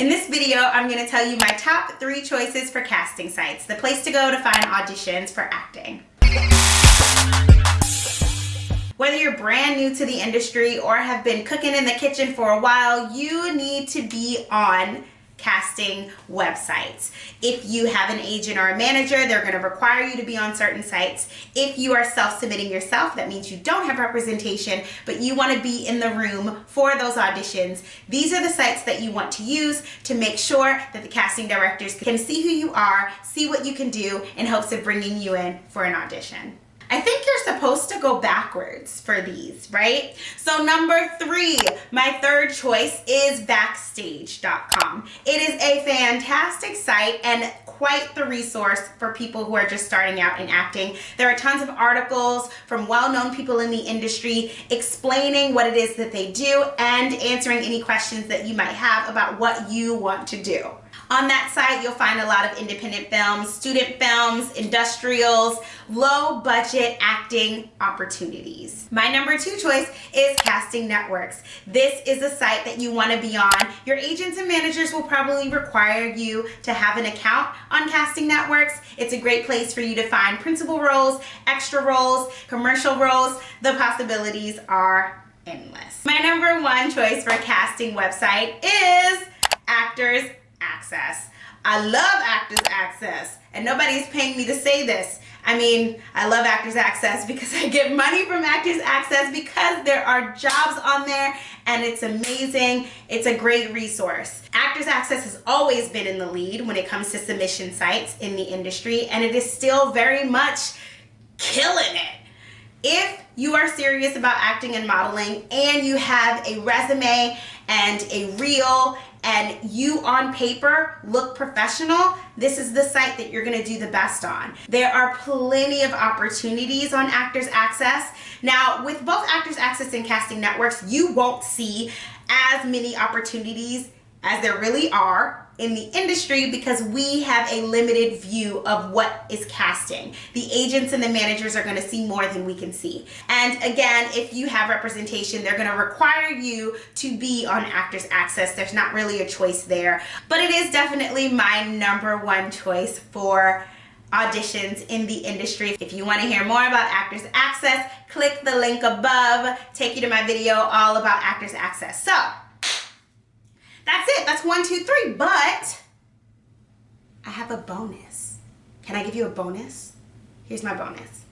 In this video, I'm going to tell you my top three choices for casting sites, the place to go to find auditions for acting. Whether you're brand new to the industry or have been cooking in the kitchen for a while, you need to be on casting websites. If you have an agent or a manager, they're going to require you to be on certain sites. If you are self-submitting yourself, that means you don't have representation, but you want to be in the room for those auditions. These are the sites that you want to use to make sure that the casting directors can see who you are, see what you can do in hopes of bringing you in for an audition. I think you're supposed to go backwards for these, right? So number three, my third choice is Backstage.com. It is a fantastic site and quite the resource for people who are just starting out in acting. There are tons of articles from well-known people in the industry explaining what it is that they do and answering any questions that you might have about what you want to do. On that site, you'll find a lot of independent films, student films, industrials, low budget acting opportunities. My number two choice is Casting Networks. This is a site that you want to be on. Your agents and managers will probably require you to have an account on Casting Networks. It's a great place for you to find principal roles, extra roles, commercial roles. The possibilities are endless. My number one choice for casting website is Actors Access. I love Actors Access and nobody's paying me to say this. I mean, I love Actors Access because I get money from Actors Access because there are jobs on there and it's amazing. It's a great resource. Actors Access has always been in the lead when it comes to submission sites in the industry and it is still very much killing it. If you are serious about acting and modeling and you have a resume and a reel and you on paper look professional, this is the site that you're gonna do the best on. There are plenty of opportunities on Actors Access. Now, with both Actors Access and Casting Networks, you won't see as many opportunities as there really are in the industry because we have a limited view of what is casting. The agents and the managers are gonna see more than we can see. And again, if you have representation, they're gonna require you to be on Actors Access. There's not really a choice there, but it is definitely my number one choice for auditions in the industry. If you want to hear more about Actors Access, click the link above, take you to my video all about Actors Access. So that's it. That's one, two, three. But I have a bonus. Can I give you a bonus? Here's my bonus.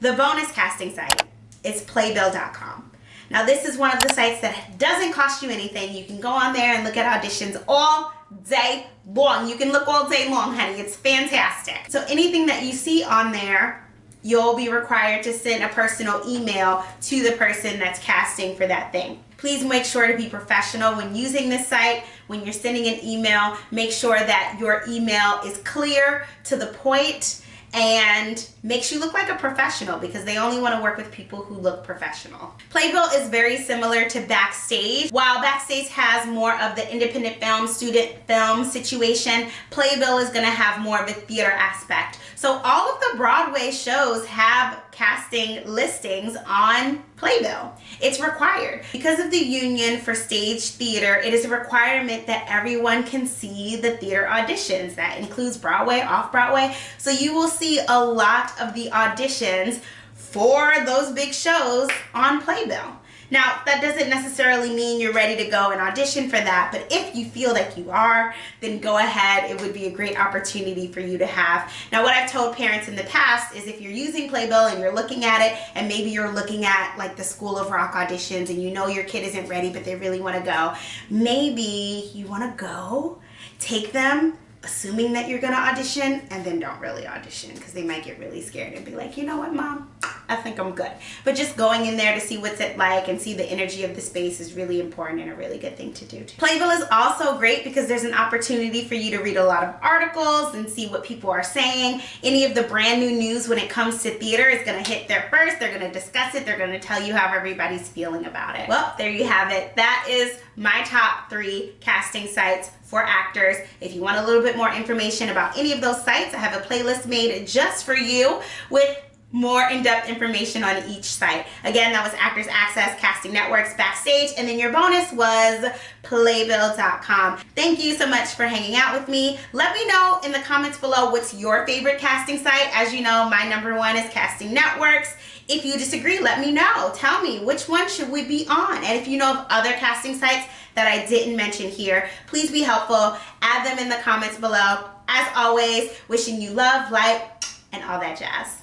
The bonus casting site is playbill.com. Now this is one of the sites that doesn't cost you anything. You can go on there and look at auditions all day long. You can look all day long, honey. It's fantastic. So anything that you see on there, you'll be required to send a personal email to the person that's casting for that thing. Please make sure to be professional when using this site. When you're sending an email, make sure that your email is clear, to the point, and makes you look like a professional because they only want to work with people who look professional. Playbill is very similar to Backstage. While Backstage has more of the independent film, student film situation, Playbill is going to have more of a theater aspect. So all of the Broadway shows have casting listings on Playbill. It's required. Because of the union for stage theater, it is a requirement that everyone can see the theater auditions. That includes Broadway, off-Broadway. So you will see a lot of the auditions for those big shows on Playbill. Now, that doesn't necessarily mean you're ready to go and audition for that, but if you feel like you are, then go ahead. It would be a great opportunity for you to have. Now, what I've told parents in the past is if you're using Playbill and you're looking at it, and maybe you're looking at like the School of Rock auditions and you know your kid isn't ready, but they really want to go, maybe you want to go, take them, assuming that you're going to audition, and then don't really audition because they might get really scared and be like, you know what, mom? I think I'm good. But just going in there to see what's it like and see the energy of the space is really important and a really good thing to do. Too. Playbill is also great because there's an opportunity for you to read a lot of articles and see what people are saying. Any of the brand new news when it comes to theater is going to hit there first. They're going to discuss it. They're going to tell you how everybody's feeling about it. Well, there you have it. That is my top three casting sites for actors. If you want a little bit more information about any of those sites, I have a playlist made just for you with more in-depth information on each site. Again, that was Actors Access, Casting Networks, Backstage, and then your bonus was playbill.com. Thank you so much for hanging out with me. Let me know in the comments below what's your favorite casting site. As you know, my number one is Casting Networks. If you disagree, let me know. Tell me which one should we be on? And if you know of other casting sites that I didn't mention here, please be helpful. Add them in the comments below. As always, wishing you love, light, and all that jazz.